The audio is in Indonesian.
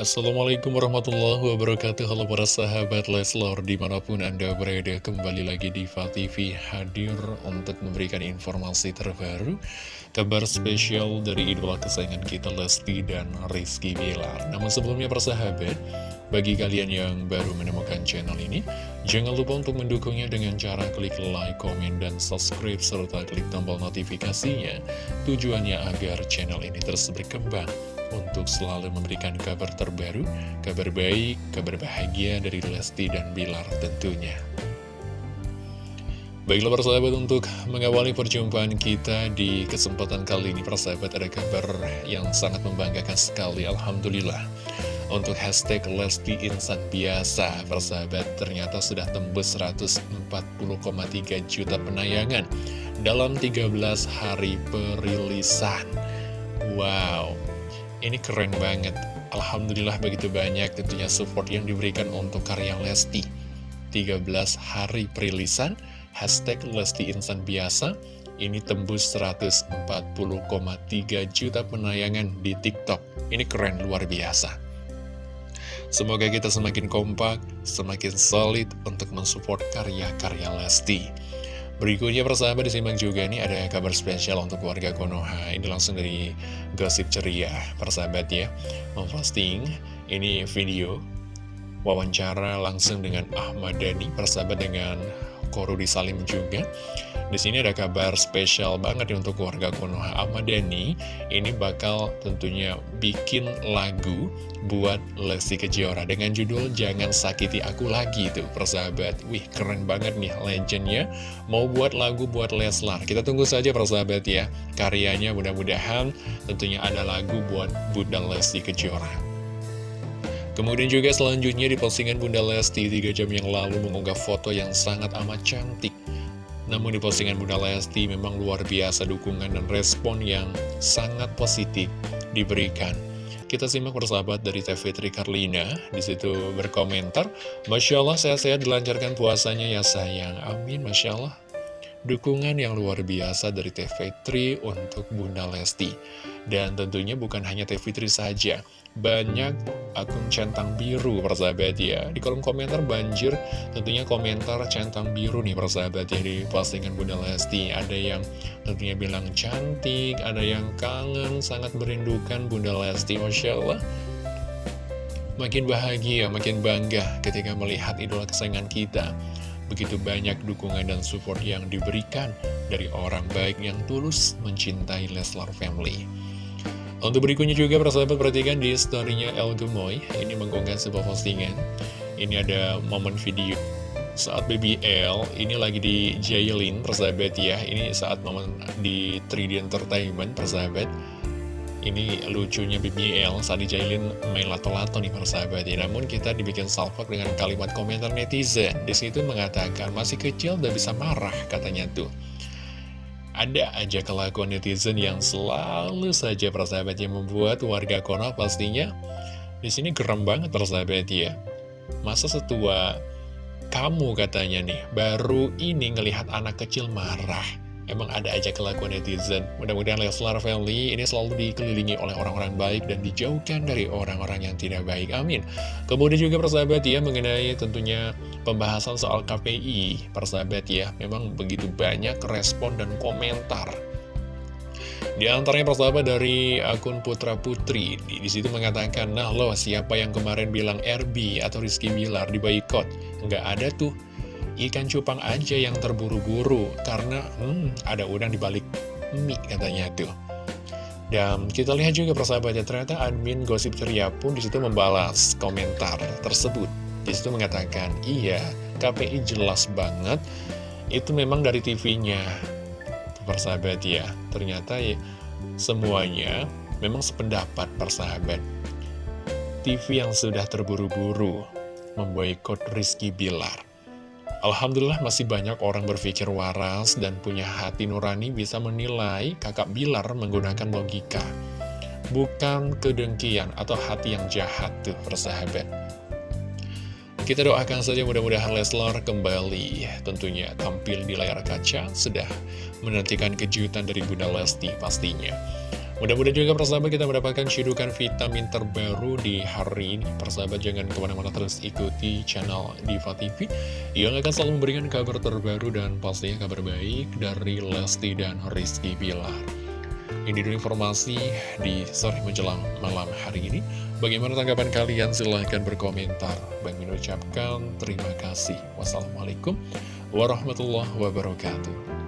Assalamualaikum warahmatullahi wabarakatuh. Halo para sahabat Leslor Di mana pun anda berada kembali lagi di TV hadir Untuk memberikan informasi terbaru Kabar spesial dari idola kesayangan kita Lesti dan Rizky Bilar. Namun sebelumnya para sahabat Bagi kalian yang baru menemukan channel ini Jangan lupa untuk mendukungnya dengan cara klik like, komen, dan subscribe Serta klik tombol notifikasinya. Tujuannya agar channel ini terus berkembang untuk selalu memberikan kabar terbaru, kabar baik, kabar bahagia dari Lesti dan Bilar tentunya. Baiklah persahabat untuk mengawali perjumpaan kita di kesempatan kali ini persahabat ada kabar yang sangat membanggakan sekali Alhamdulillah. Untuk hashtag Lesti Insan Biasa persahabat ternyata sudah tembus 140,3 juta penayangan dalam 13 hari perilisan. Wow ini keren banget. Alhamdulillah begitu banyak tentunya support yang diberikan untuk karya Lesti. 13 hari perilisan, hashtag Lesti Insan Biasa, ini tembus 140,3 juta penayangan di TikTok. Ini keren luar biasa. Semoga kita semakin kompak, semakin solid untuk mensupport karya-karya Lesti. Berikutnya persahabat disimak juga nih ada kabar spesial untuk warga Konoha. Ini langsung dari gosip ceria. Persahabat ya Memposting ini video wawancara langsung dengan Ahmad Dhani persahabat dengan Korudi Salim juga. Di sini ada kabar spesial banget untuk keluarga Konoha. Ahmad Ini bakal tentunya bikin lagu buat Lesti Kejora Dengan judul Jangan Sakiti Aku Lagi tuh persahabat. Wih keren banget nih legendnya. Mau buat lagu buat Leslar. Kita tunggu saja persahabat ya Karyanya. Mudah-mudahan tentunya ada lagu buat Bunda Lesti Kejora Kemudian juga selanjutnya di postingan Bunda Lesti 3 jam yang lalu mengunggah foto yang sangat amat cantik namun di postingan Bunda Lesti memang luar biasa dukungan dan respon yang sangat positif diberikan. Kita simak persahabat dari TV Tri Karlina, di situ berkomentar, Masya Allah sehat-sehat dilancarkan puasanya ya sayang, amin Masya Allah. Dukungan yang luar biasa dari TV Tri untuk Bunda Lesti. Dan tentunya bukan hanya TV Tri saja, banyak akun centang biru persahabat ya. Di kolom komentar banjir tentunya komentar centang biru nih persahabat ya Di postingan Bunda Lesti. Ada yang tentunya bilang cantik Ada yang kangen sangat merindukan Bunda Lesti Masya Allah. Makin bahagia, makin bangga ketika melihat idola kesayangan kita Begitu banyak dukungan dan support yang diberikan dari orang baik yang tulus mencintai Leslar Family. Untuk berikutnya juga persahabat perhatikan di storynya El Gemoy. Ini mengunggah sebuah postingan. Ini ada momen video saat BBL ini lagi di jailin persahabat ya. Ini saat momen di 3D Entertainment persahabat Ini lucunya BBL saat dijailin main lato-lato nih persahabat ya Namun kita dibikin salvok dengan kalimat komentar netizen Di situ mengatakan masih kecil udah bisa marah katanya tuh ada aja kelakuan netizen yang selalu saja persahabat yang membuat warga Konoha pastinya di sini geram banget persahabat ya. Masa setua kamu katanya nih, baru ini ngelihat anak kecil marah. Emang ada aja kelakuan netizen. Mudah-mudahan Leslar Family ini selalu dikelilingi oleh orang-orang baik dan dijauhkan dari orang-orang yang tidak baik. Amin. Kemudian juga persahabat ya mengenai tentunya pembahasan soal KPI. Persahabat ya, memang begitu banyak respon dan komentar. Di antaranya persahabat dari akun Putra Putri di, situ mengatakan, nah loh siapa yang kemarin bilang RB atau Rizky Bilar di boycott? Nggak ada tuh ikan cupang aja yang terburu-buru karena hmm, ada udang di balik mie katanya tuh. Dan kita lihat juga persahabatnya ternyata admin gosip ceria pun di situ membalas komentar tersebut. Di situ mengatakan, iya KPI jelas banget itu memang dari TV-nya. Persahabat ya, ternyata ya semuanya memang sependapat persahabat. TV yang sudah terburu-buru memboikot Rizky Bilar. Alhamdulillah masih banyak orang berpikir waras dan punya hati nurani bisa menilai kakak Bilar menggunakan logika. Bukan kedengkian atau hati yang jahat tuh persahabat. Kita doakan saja mudah-mudahan Leslar kembali tentunya tampil di layar kaca sudah menantikan kejutan dari Bunda Lesti pastinya. Mudah-mudahan juga persahabat kita mendapatkan cidukan vitamin terbaru di hari ini. Persahabat jangan ke mana-mana terus ikuti channel Diva TV yang akan selalu memberikan kabar terbaru dan pastinya kabar baik dari Lesti dan Rizky Bilar. Ini dulu informasi di sore menjelang malam hari ini. Bagaimana tanggapan kalian? Silahkan berkomentar. Bang Min ucapkan terima kasih. Wassalamualaikum warahmatullahi wabarakatuh.